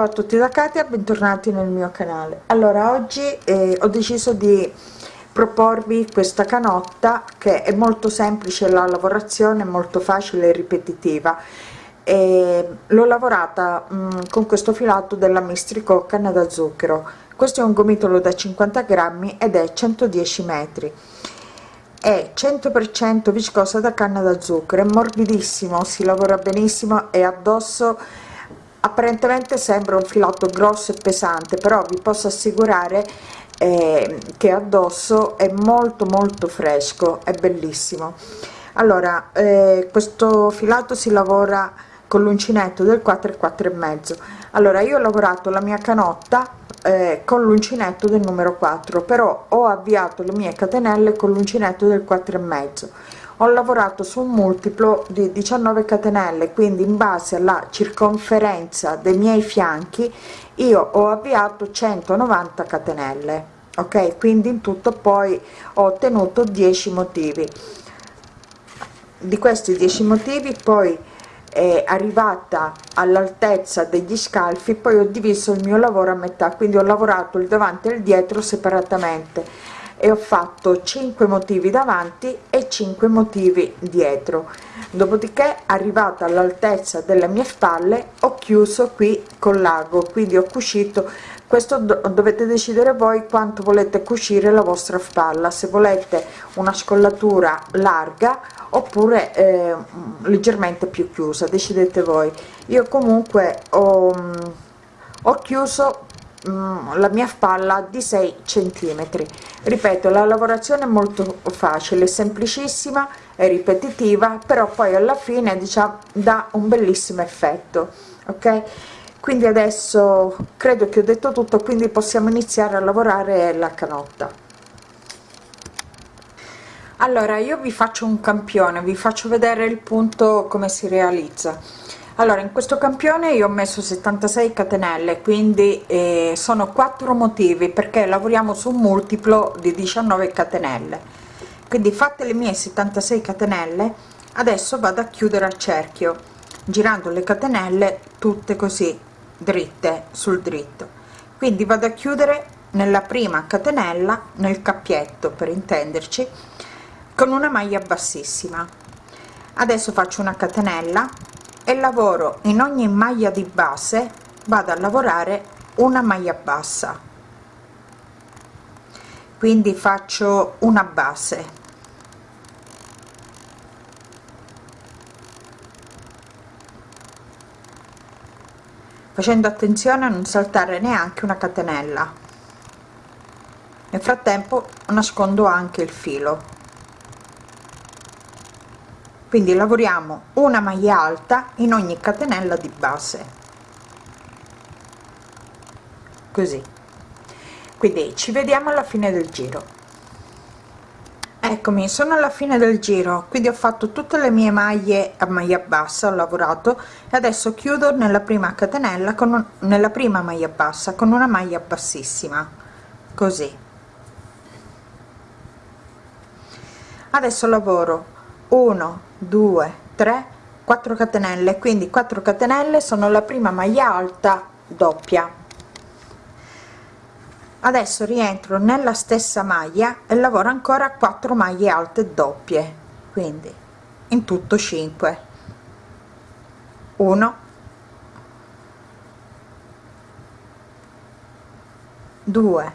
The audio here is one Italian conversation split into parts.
ciao a tutti da Katia bentornati nel mio canale. Allora oggi eh, ho deciso di proporvi questa canotta che è molto semplice la lavorazione molto facile e ripetitiva l'ho lavorata mh, mm, con questo filato della mistrico canna da zucchero. Questo è un gomitolo da 50 grammi ed è 110 metri. È 100% viscosa da canna da zucchero è morbidissimo si lavora benissimo e addosso apparentemente sembra un filato grosso e pesante però vi posso assicurare eh, che addosso è molto molto fresco è bellissimo. Allora eh, questo filato si lavora con l'uncinetto del 4 e 4 e mezzo. Allora io ho lavorato la mia canotta eh, con l'uncinetto del numero 4 però ho avviato le mie catenelle con l'uncinetto del 4 e mezzo. Ho lavorato su un multiplo di 19 catenelle quindi in base alla circonferenza dei miei fianchi io ho avviato 190 catenelle ok? Quindi in tutto poi ho ottenuto 10 motivi. Di questi 10 motivi poi è arrivata all'altezza degli scalfi poi ho diviso il mio lavoro a metà quindi ho lavorato il davanti e il dietro separatamente. E ho fatto 5 motivi davanti e 5 motivi dietro. Dopodiché arrivata all'altezza delle mie spalle ho chiuso qui con l'ago quindi ho cucito questo dovete decidere voi quanto volete cucire la vostra spalla. Se volete una scollatura larga oppure eh, leggermente più chiusa decidete voi. Io comunque ho, ho chiuso Mm, la mia spalla di 6 centimetri. Ripeto la lavorazione è molto facile semplicissima e ripetitiva però poi alla fine diciamo dà un bellissimo effetto ok quindi adesso credo che ho detto tutto quindi possiamo iniziare a lavorare la canotta. Allora io vi faccio un campione vi faccio vedere il punto come si realizza. Allora in questo campione io ho messo 76 catenelle quindi eh, sono quattro motivi perché lavoriamo su un multiplo di 19 catenelle. Quindi fatte le mie 76 catenelle adesso vado a chiudere a cerchio girando le catenelle tutte così dritte sul dritto. Quindi vado a chiudere nella prima catenella nel cappietto per intenderci con una maglia bassissima. Adesso faccio una catenella e lavoro in ogni maglia di base vado a lavorare una maglia bassa. Quindi faccio una base facendo attenzione a non saltare neanche una catenella. Nel frattempo nascondo anche il filo. Quindi lavoriamo una maglia alta in ogni catenella di base. Così. Quindi ci vediamo alla fine del giro eccomi sono alla fine del giro quindi ho fatto tutte le mie maglie a maglia bassa ho lavorato e adesso chiudo nella prima catenella con un, nella prima maglia bassa con una maglia bassissima. Così. Adesso lavoro. 1 2 3 4 catenelle quindi 4 catenelle sono la prima maglia alta doppia adesso rientro nella stessa maglia e lavoro ancora 4 maglie alte doppie quindi in tutto 5 1 2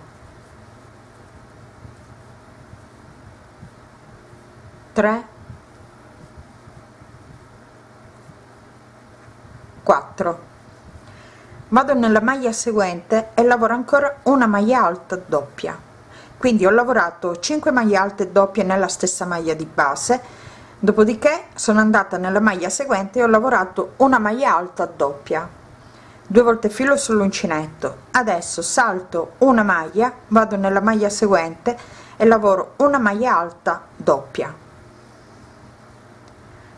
3 4 vado nella maglia seguente e lavoro ancora una maglia alta doppia. Quindi ho lavorato 5 maglie alte doppie nella stessa maglia di base. Dopodiché sono andata nella maglia seguente e ho lavorato una maglia alta doppia. Due volte filo sull'uncinetto. Adesso salto una maglia vado nella maglia seguente e lavoro una maglia alta doppia.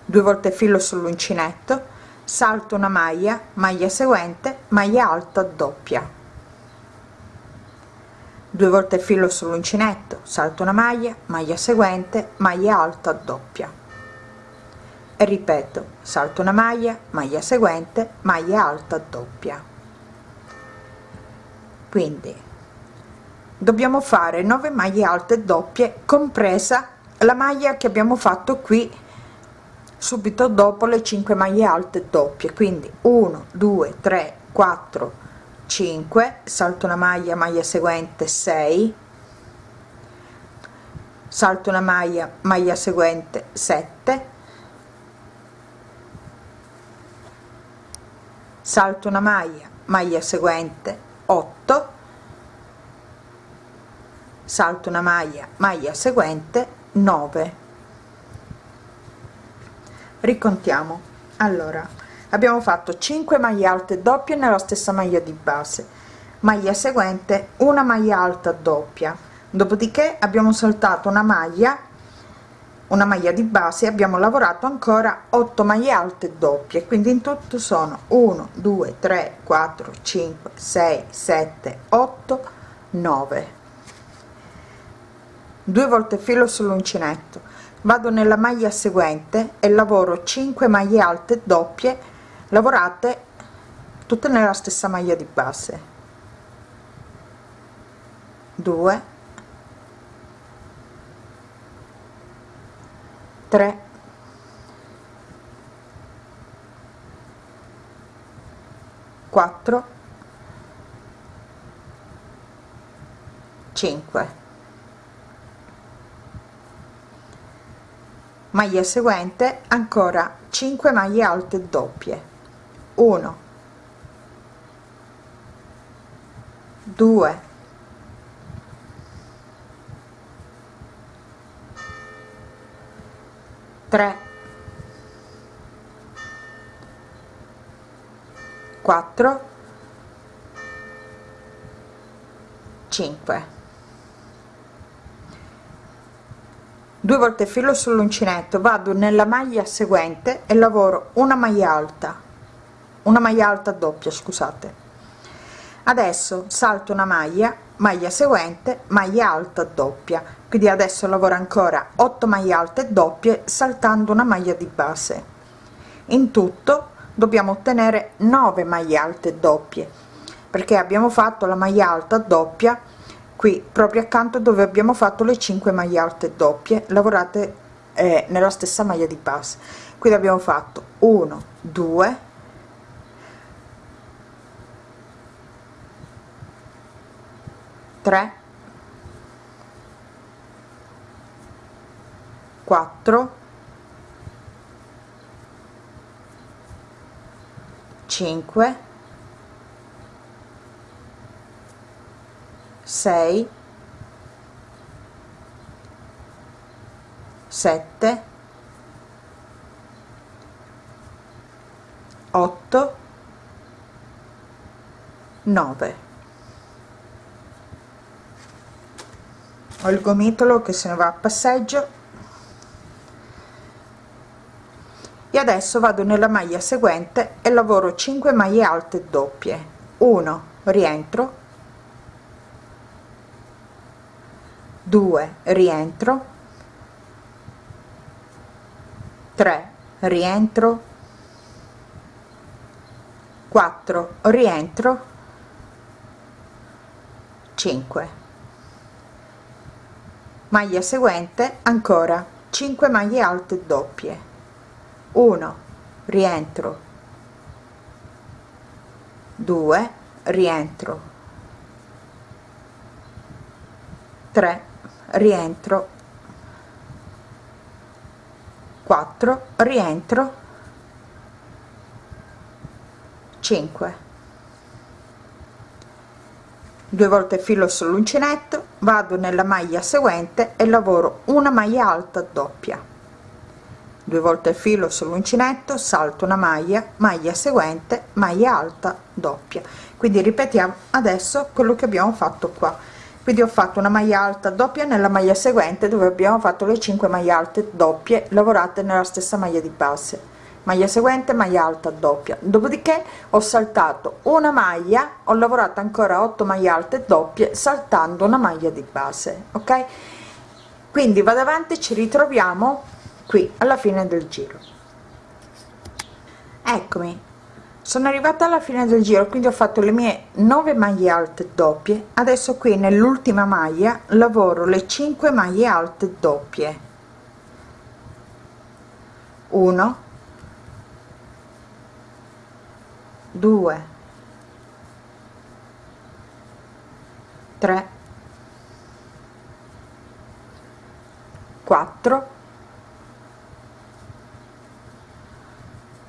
Due volte filo sull'uncinetto salto una maglia maglia seguente maglia alta doppia. 2 volte filo sull'uncinetto salto una maglia maglia seguente maglia alta doppia. E ripeto salto una maglia maglia seguente maglia alta doppia. Quindi dobbiamo fare 9 maglie alte doppie compresa la maglia che abbiamo fatto qui subito dopo le 5 maglie alte doppie. Quindi 1 2 3 4 5 salto una maglia maglia seguente 6 salto una maglia maglia seguente 7 salto una maglia maglia seguente 8 salto una maglia maglia seguente 9 ricontiamo. Allora abbiamo fatto 5 maglie alte doppie nella stessa maglia di base. Maglia seguente una maglia alta doppia. Dopodiché abbiamo saltato una maglia una maglia di base abbiamo lavorato ancora 8 maglie alte doppie. Quindi in tutto sono 1 2 3 4 5 6 7 8 9 due volte filo sull'uncinetto vado nella maglia seguente e lavoro 5 maglie alte doppie lavorate tutte nella stessa maglia di base. 2 3 4 5 maglia seguente ancora 5 maglie alte doppie. 1 2 3 4 5 due volte filo sull'uncinetto vado nella maglia seguente e lavoro una maglia alta. Una maglia alta doppia scusate. Adesso salto una maglia maglia seguente maglia alta doppia. Quindi adesso lavoro ancora 8 maglie alte doppie saltando una maglia di base. In tutto dobbiamo ottenere 9 maglie alte doppie perché abbiamo fatto la maglia alta doppia qui proprio accanto dove abbiamo fatto le 5 maglie alte doppie lavorate eh, nella stessa maglia di base quindi abbiamo fatto 1 2 3 4 5 6 7 8 9 ho il gomitolo che se ne va a passeggio. E adesso vado nella maglia seguente e lavoro 5 maglie alte doppie. 1 rientro 2 rientro. 3 rientro. 4 rientro. 5 maglia seguente ancora. 5 maglie alte doppie. 1 rientro. 2 rientro. 3 rientro. 4 rientro. 5 due volte filo sull'uncinetto vado nella maglia seguente e lavoro una maglia alta doppia. Due volte filo sull'uncinetto salto una maglia maglia seguente maglia alta doppia. Quindi ripetiamo adesso quello che abbiamo fatto qua quindi ho fatto una maglia alta doppia nella maglia seguente dove abbiamo fatto le 5 maglie alte doppie lavorate nella stessa maglia di base. Maglia seguente maglia alta doppia. Dopodiché ho saltato una maglia ho lavorato ancora 8 maglie alte doppie saltando una maglia di base ok? Quindi vado avanti ci ritroviamo qui alla fine del giro. Eccomi sono arrivata alla fine del giro quindi ho fatto le mie 9 maglie alte doppie. Adesso qui nell'ultima maglia lavoro le 5 maglie alte doppie. 1 2 3 4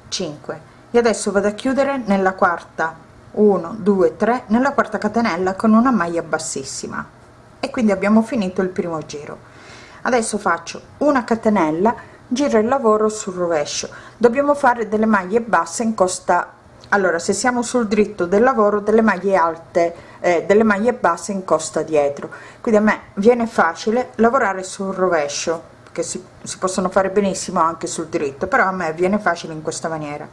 5 e adesso vado a chiudere nella quarta. 1 2 3 nella quarta catenella con una maglia bassissima. E quindi abbiamo finito il primo giro. Adesso faccio una catenella giro il lavoro sul rovescio. Dobbiamo fare delle maglie basse in costa. Allora se siamo sul dritto del lavoro delle maglie alte eh, delle maglie basse in costa dietro. Quindi a me viene facile lavorare sul rovescio che si, si possono fare benissimo anche sul dritto però a me viene facile in questa maniera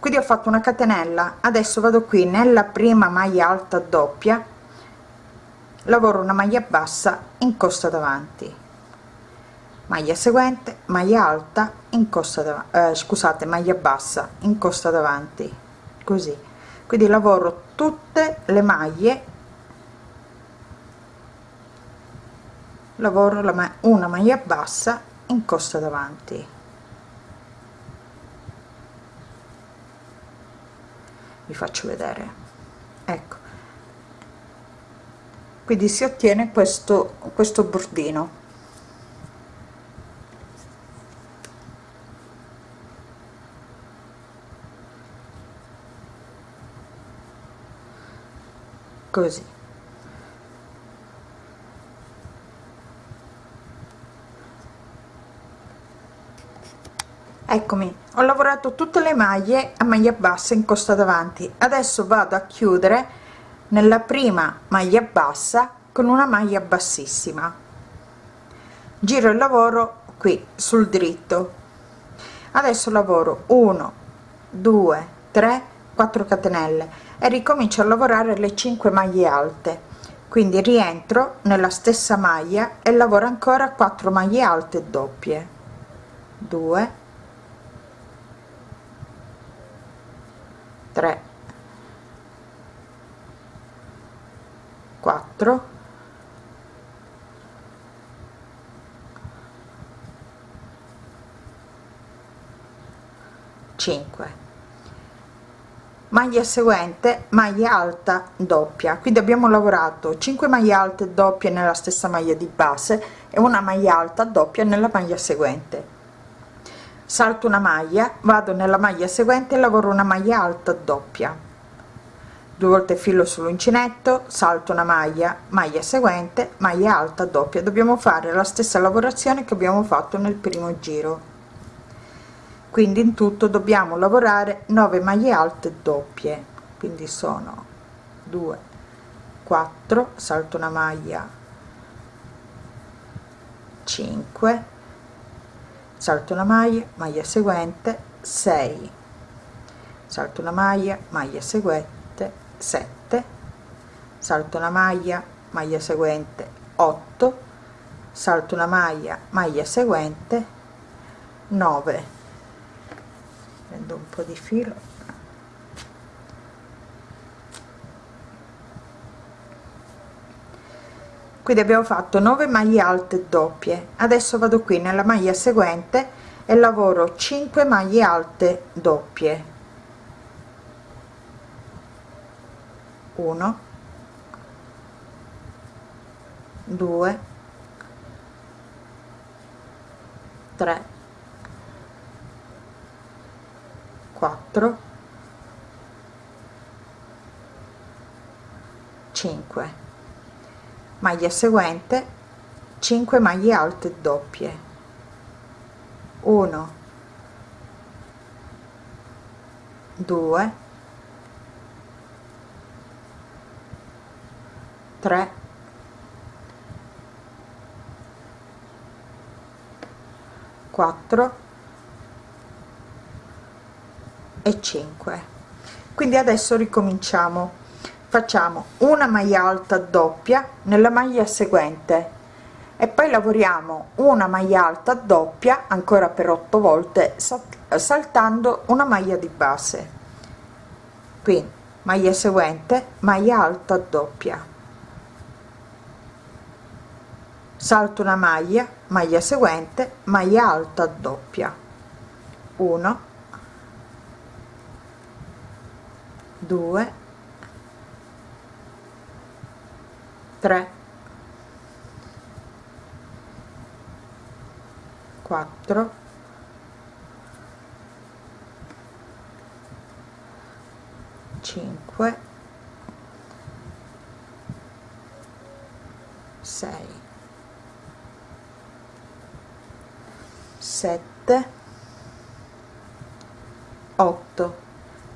quindi ho fatto una catenella. Adesso vado qui nella prima maglia alta doppia. Lavoro una maglia bassa in costa davanti. Maglia seguente maglia alta in costa davanti eh, scusate maglia bassa in costa davanti. Così. Quindi lavoro tutte le maglie. Lavoro la ma una maglia bassa in costa davanti vi faccio vedere. Ecco. Quindi si ottiene questo questo bordino. Così. Eccomi ho lavorato tutte le maglie a maglia bassa in costa davanti. Adesso vado a chiudere nella prima maglia bassa con una maglia bassissima. Giro il lavoro qui sul dritto. Adesso lavoro 1 2 3 4 catenelle e ricomincio a lavorare le 5 maglie alte. Quindi rientro nella stessa maglia e lavoro ancora 4 maglie alte doppie. 2 3 4 5 maglia seguente maglia alta doppia. Quindi abbiamo lavorato 5 maglie alte doppie nella stessa maglia di base e una maglia alta doppia nella maglia seguente salto una maglia vado nella maglia seguente e lavoro una maglia alta doppia. Due volte filo sull'uncinetto salto una maglia maglia seguente maglia alta doppia. Dobbiamo fare la stessa lavorazione che abbiamo fatto nel primo giro. Quindi in tutto dobbiamo lavorare 9 maglie alte doppie. Quindi sono 2 4 salto una maglia 5 salto una maglia maglia seguente 6 salto una maglia maglia seguente 7 salto una maglia maglia seguente 8 salto una maglia maglia seguente 9 prendo un po di filo quindi abbiamo fatto 9 maglie alte doppie. Adesso vado qui nella maglia seguente e lavoro 5 maglie alte doppie. 1 2 3 4 5 maglia seguente 5 maglie alte doppie. 1 2 3 4 e 5 quindi adesso ricominciamo facciamo una maglia alta doppia nella maglia seguente. E poi lavoriamo una maglia alta doppia ancora per 8 volte saltando una maglia di base. Qui maglia seguente maglia alta doppia. Salto una maglia maglia seguente maglia alta doppia. 1 2 3 4 5 6 7 8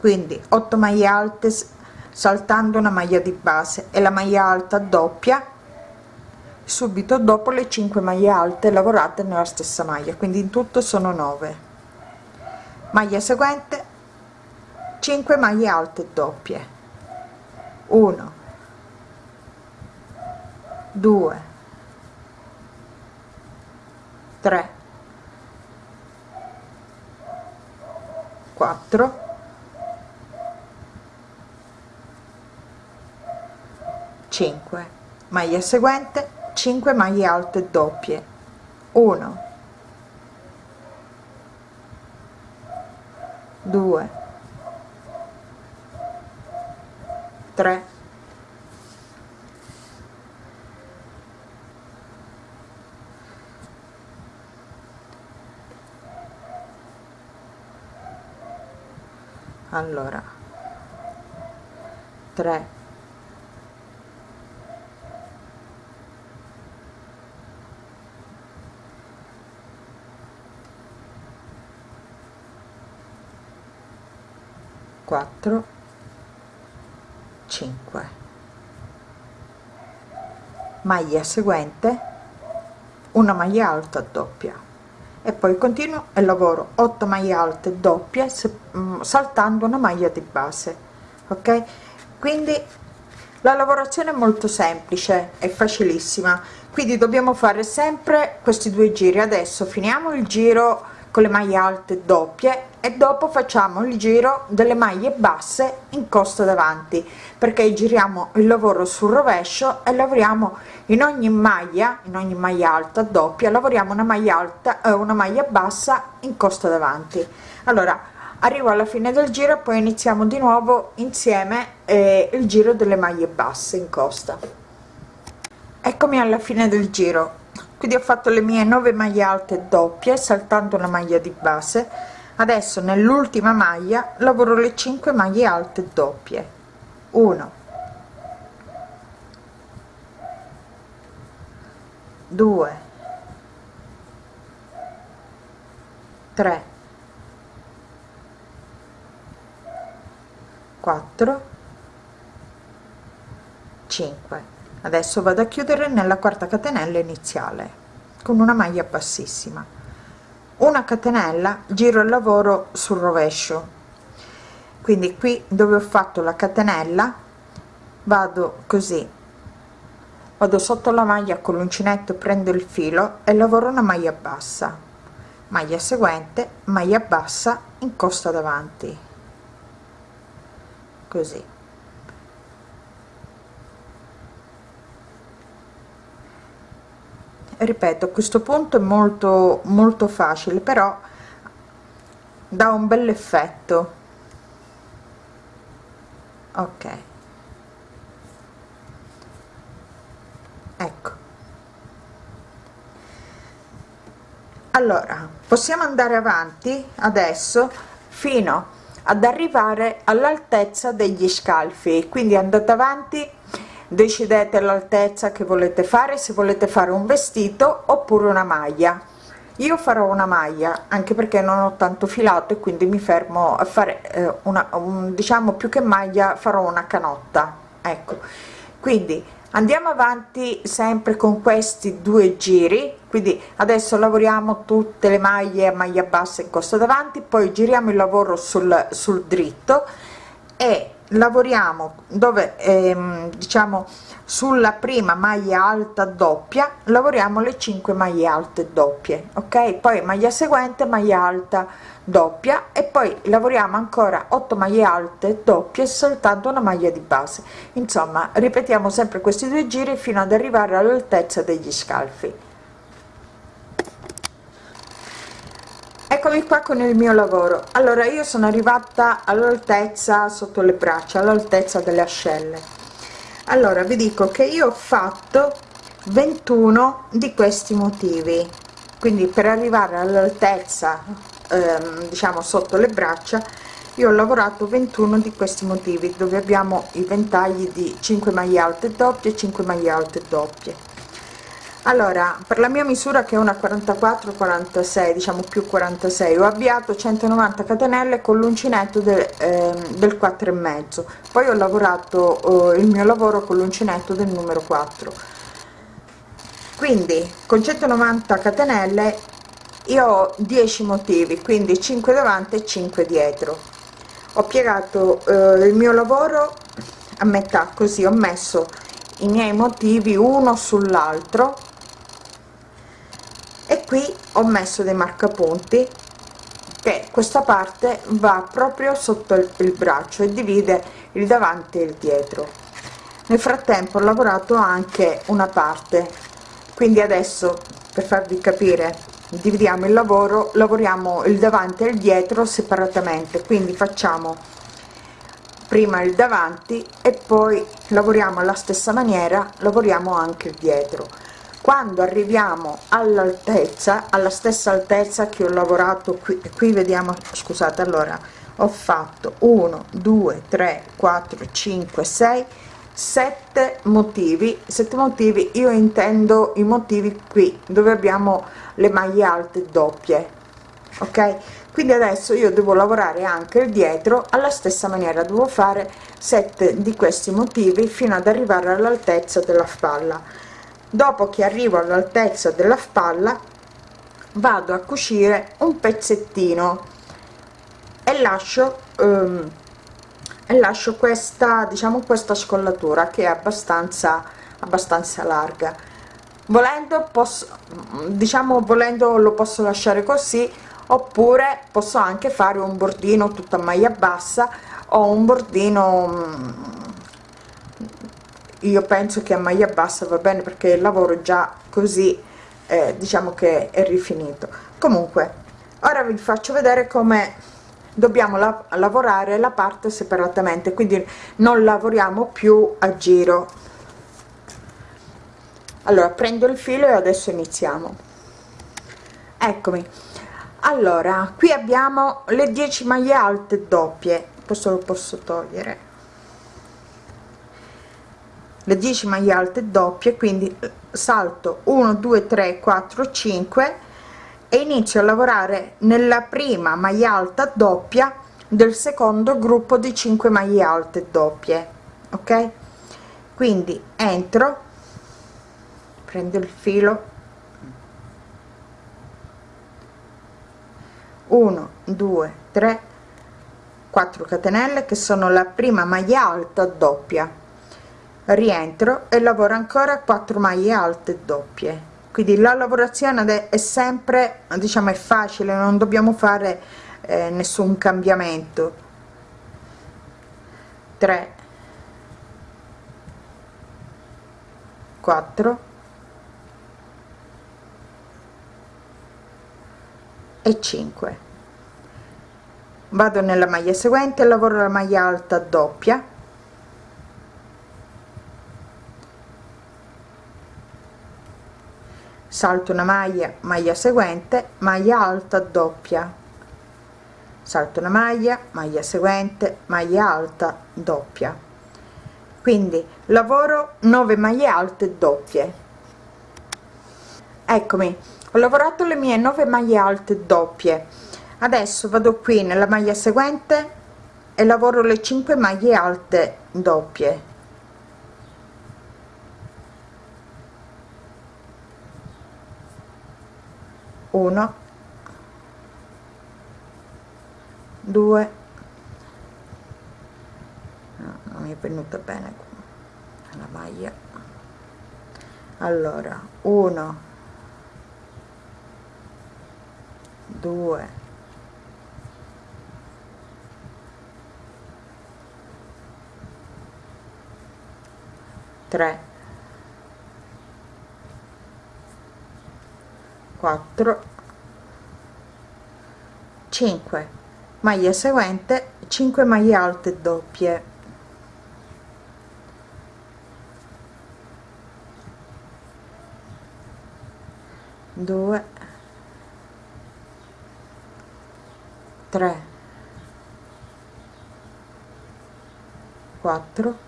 quindi 8 maglie alte saltando una maglia di base e la maglia alta doppia subito dopo le 5 maglie alte lavorate nella stessa maglia quindi in tutto sono 9 maglia seguente 5 maglie alte doppie. 1 2 3 4 5 maglia seguente 5 maglie alte doppie. 1 2 3 allora. 3 4 5 maglia seguente una maglia alta doppia. E poi continuo e lavoro 8 maglie alte doppie mm, saltando una maglia di base ok? Quindi la lavorazione è molto semplice è facilissima. Quindi dobbiamo fare sempre questi due giri. Adesso finiamo il giro con le maglie alte doppie e dopo facciamo il giro delle maglie basse in costa davanti perché giriamo il lavoro sul rovescio e lavoriamo in ogni maglia in ogni maglia alta doppia lavoriamo una maglia alta e eh, una maglia bassa in costa davanti. Allora arrivo alla fine del giro poi iniziamo di nuovo insieme eh, il giro delle maglie basse in costa. Eccomi alla fine del giro quindi ho fatto le mie 9 maglie alte doppie saltando una maglia di base. Adesso nell'ultima maglia lavoro le 5 maglie alte doppie. 1 2 3 4 5 adesso vado a chiudere nella quarta catenella iniziale con una maglia bassissima. Una catenella giro il lavoro sul rovescio. Quindi qui dove ho fatto la catenella vado così. Vado sotto la maglia con l'uncinetto prendo il filo e lavoro una maglia bassa. Maglia seguente maglia bassa in costa davanti. Così ripeto a questo punto è molto molto facile però dà un bel effetto. Ok. Ecco. Allora possiamo andare avanti adesso fino ad arrivare all'altezza degli scalfi. Quindi andate avanti decidete l'altezza che volete fare se volete fare un vestito oppure una maglia. Io farò una maglia anche perché non ho tanto filato e quindi mi fermo a fare eh, una un, diciamo più che maglia farò una canotta ecco. Quindi andiamo avanti sempre con questi due giri. Quindi adesso lavoriamo tutte le maglie a maglia bassa in corso davanti poi giriamo il lavoro sul, sul dritto e lavoriamo dove ehm, diciamo sulla prima maglia alta doppia lavoriamo le 5 maglie alte doppie ok? Poi maglia seguente maglia alta doppia e poi lavoriamo ancora 8 maglie alte doppie soltanto una maglia di base. Insomma ripetiamo sempre questi due giri fino ad arrivare all'altezza degli scalfi eccomi qua con il mio lavoro. Allora io sono arrivata all'altezza sotto le braccia all'altezza delle ascelle. Allora vi dico che io ho fatto 21 di questi motivi. Quindi per arrivare all'altezza ehm, diciamo sotto le braccia io ho lavorato 21 di questi motivi dove abbiamo i ventagli di 5 maglie alte doppie 5 maglie alte doppie allora per la mia misura che è una 44 46 diciamo più 46 ho avviato 190 catenelle con l'uncinetto del, eh, del 4 e mezzo. Poi ho lavorato eh, il mio lavoro con l'uncinetto del numero 4 quindi con 190 catenelle io ho 10 motivi quindi 5 davanti e 5 dietro. Ho piegato eh, il mio lavoro a metà così ho messo i miei motivi uno sull'altro e qui ho messo dei marcapunti che questa parte va proprio sotto il, braccio e divide il davanti e il dietro. Nel frattempo ho lavorato anche una parte. Quindi adesso per farvi capire dividiamo il lavoro lavoriamo il davanti e il dietro separatamente. Quindi facciamo prima il davanti e poi lavoriamo alla stessa maniera lavoriamo anche il dietro quando arriviamo all'altezza alla stessa altezza che ho lavorato qui qui vediamo scusate allora ho fatto 1 2 3 4 5 6 7 motivi. 7 motivi io intendo i motivi qui dove abbiamo le maglie alte doppie ok? Quindi adesso io devo lavorare anche il dietro alla stessa maniera devo fare 7 di questi motivi fino ad arrivare all'altezza della spalla dopo che arrivo all'altezza della spalla vado a cucire un pezzettino e lascio um, e lascio questa diciamo questa scollatura che è abbastanza abbastanza larga. Volendo posso diciamo volendo lo posso lasciare così oppure posso anche fare un bordino tutta maglia bassa o un bordino mm, io penso che a maglia bassa va bene perché il lavoro già così eh, diciamo che è rifinito. Comunque ora vi faccio vedere come dobbiamo la lavorare la parte separatamente quindi non lavoriamo più a giro. Allora prendo il filo e adesso iniziamo. Eccomi. Allora qui abbiamo le 10 maglie alte doppie. Questo lo posso togliere le 10 maglie alte doppie quindi salto 1 2 3 4 5 e inizio a lavorare nella prima maglia alta doppia del secondo gruppo di 5 maglie alte doppie ok? Quindi entro prendo il filo. 1 2 3 4 catenelle che sono la prima maglia alta doppia rientro e lavoro ancora 4 maglie alte doppie. Quindi la lavorazione è sempre diciamo è facile non dobbiamo fare eh, nessun cambiamento. 3 4 e 5 vado nella maglia seguente lavoro la maglia alta doppia salto una maglia maglia seguente maglia alta doppia. Salto una maglia maglia seguente maglia alta doppia. Quindi lavoro 9 maglie alte doppie. Eccomi ho lavorato le mie 9 maglie alte doppie. Adesso vado qui nella maglia seguente e lavoro le 5 maglie alte doppie 1 2 no, non mi è venuta bene la maglia. Allora 1 2 3 4 5 maglia seguente 5 maglie alte doppie. 2 3 4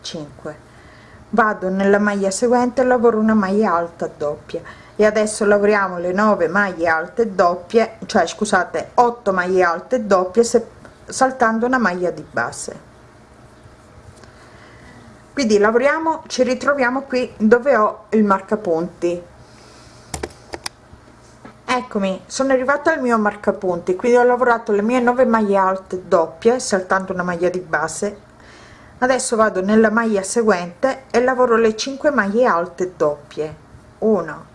5 vado nella maglia seguente lavoro una maglia alta doppia. E adesso lavoriamo le 9 maglie alte doppie cioè scusate 8 maglie alte doppie se, saltando una maglia di base. Quindi lavoriamo ci ritroviamo qui dove ho il marcapunti. Eccomi sono arrivata al mio marcapunti quindi ho lavorato le mie 9 maglie alte doppie saltando una maglia di base adesso vado nella maglia seguente e lavoro le 5 maglie alte doppie. 1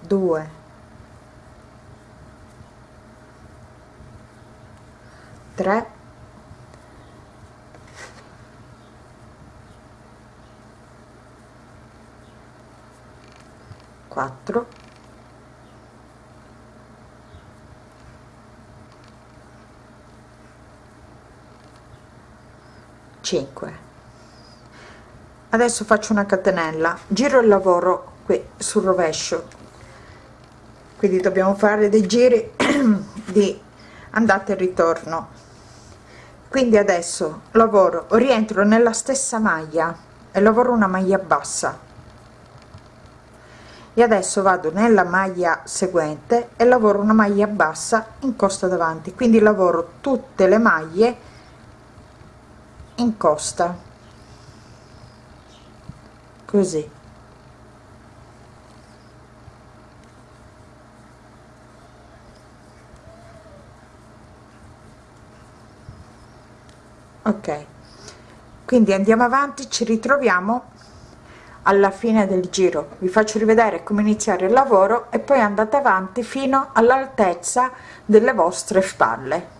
2 3 4 5 adesso faccio una catenella. Giro il lavoro qui sul rovescio. Quindi dobbiamo fare dei giri di andata e ritorno. Quindi adesso lavoro rientro nella stessa maglia e lavoro una maglia bassa. E adesso vado nella maglia seguente e lavoro una maglia bassa in costa davanti. Quindi lavoro tutte le maglie in costa. Così. Ok. Quindi andiamo avanti ci ritroviamo alla fine del giro. Vi faccio rivedere come iniziare il lavoro e poi andate avanti fino all'altezza delle vostre spalle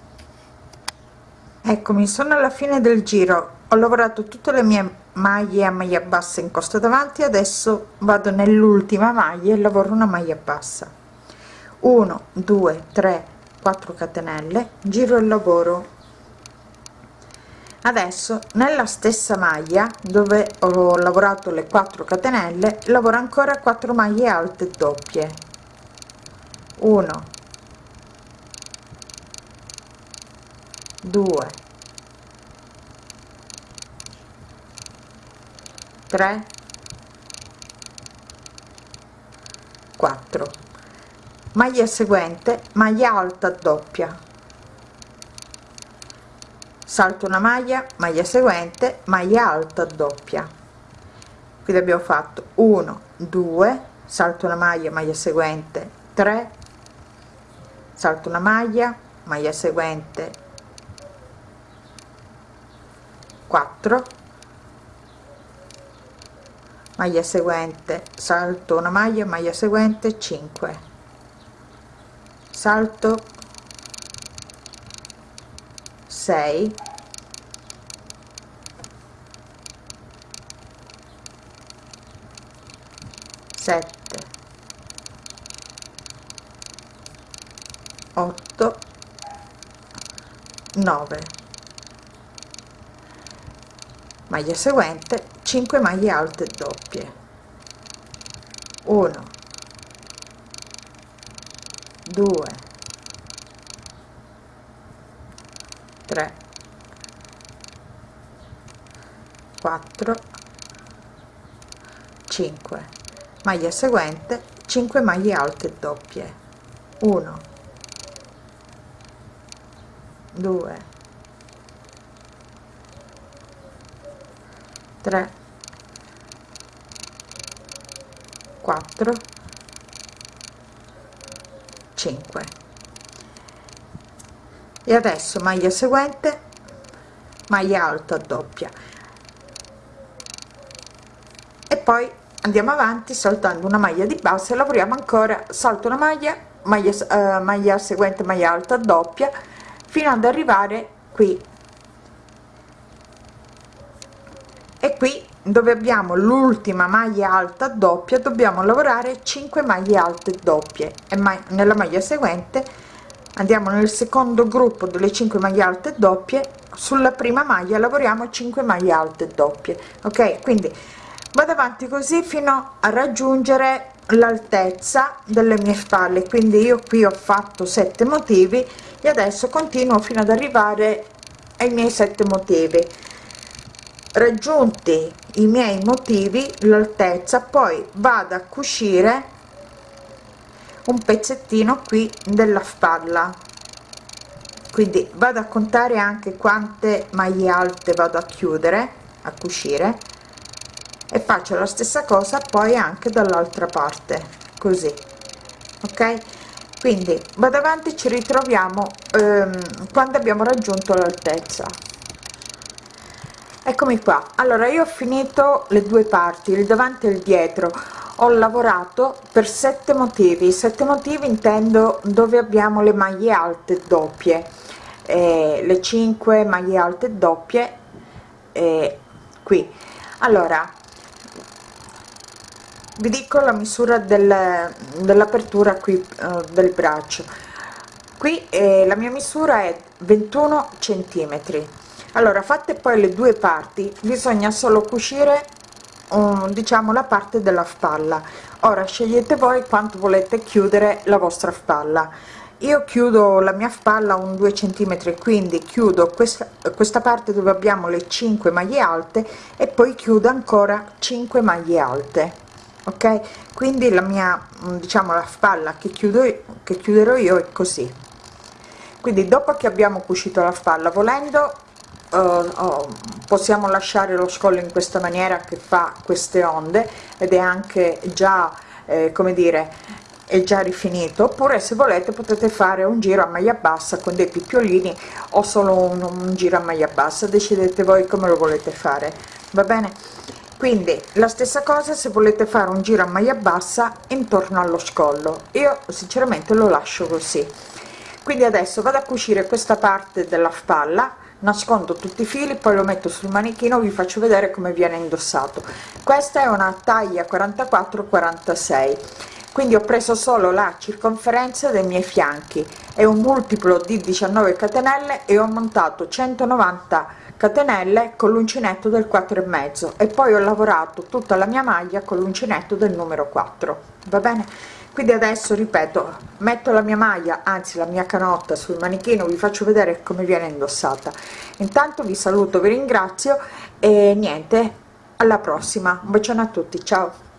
eccomi sono alla fine del giro. Ho lavorato tutte le mie maglie a maglia bassa in costa davanti adesso vado nell'ultima maglia e lavoro una maglia bassa. 1 2 3 4 catenelle giro il lavoro. Adesso nella stessa maglia dove ho lavorato le 4 catenelle lavoro ancora 4 maglie alte doppie. 1 2 3 4 maglia seguente maglia alta doppia. Salto una maglia maglia seguente maglia alta doppia. Quindi abbiamo fatto 1 2 salto una maglia maglia seguente 3 salto una maglia maglia seguente 4 maglia seguente salto una maglia maglia seguente 5 salto 6 7 8 9 maglia seguente 5 maglie alte doppie. 1 2 3 4 5 maglia seguente 5 maglie alte doppie. 1 2 3 4 5 e adesso maglia seguente maglia alta doppia. E poi andiamo avanti saltando una maglia di base lavoriamo ancora salto una maglia maglia, eh, maglia seguente maglia alta doppia fino ad arrivare qui e qui dove abbiamo l'ultima maglia alta doppia dobbiamo lavorare 5 maglie alte doppie. E mai nella maglia seguente andiamo nel secondo gruppo delle 5 maglie alte doppie. Sulla prima maglia lavoriamo 5 maglie alte doppie ok? Quindi vado avanti così fino a raggiungere l'altezza delle mie spalle. Quindi io qui ho fatto 7 motivi e adesso continuo fino ad arrivare ai miei 7 motivi raggiunti i miei motivi l'altezza poi vado a cucire un pezzettino qui della spalla. Quindi vado a contare anche quante maglie alte vado a chiudere a cucire e faccio la stessa cosa poi anche dall'altra parte così ok? Quindi vado avanti ci ritroviamo ehm, quando abbiamo raggiunto l'altezza eccomi qua. Allora io ho finito le due parti il davanti e il dietro. Ho lavorato per sette motivi. Sette motivi intendo dove abbiamo le maglie alte doppie. Eh, le 5 maglie alte doppie eh, qui. Allora vi dico la misura del, dell'apertura qui eh, del braccio. Qui eh, la mia misura è 21 centimetri allora fatte poi le due parti bisogna solo cucire um, diciamo la parte della spalla. Ora scegliete voi quanto volete chiudere la vostra spalla. Io chiudo la mia spalla un 2 centimetri quindi chiudo questa questa parte dove abbiamo le 5 maglie alte e poi chiudo ancora 5 maglie alte ok? Quindi la mia mm, diciamo la spalla che chiudo che chiuderò io è così. Quindi dopo che abbiamo cucito la spalla volendo uh, oh, possiamo lasciare lo scollo in questa maniera che fa queste onde ed è anche già eh, come dire è già rifinito. Oppure se volete potete fare un giro a maglia bassa con dei picciolini o solo un, un giro a maglia bassa. Decidete voi come lo volete fare. Va bene? Quindi la stessa cosa se volete fare un giro a maglia bassa intorno allo scollo. Io sinceramente lo lascio così. Quindi adesso vado a cucire questa parte della spalla nascondo tutti i fili poi lo metto sul manichino vi faccio vedere come viene indossato. Questa è una taglia 44 46 quindi ho preso solo la circonferenza dei miei fianchi. È un multiplo di 19 catenelle e ho montato 190 catenelle con l'uncinetto del 4 e mezzo. E poi ho lavorato tutta la mia maglia con l'uncinetto del numero 4 va bene quindi adesso ripeto metto la mia maglia anzi la mia canotta sul manichino vi faccio vedere come viene indossata. Intanto vi saluto vi ringrazio e niente alla prossima. Un bacione a tutti ciao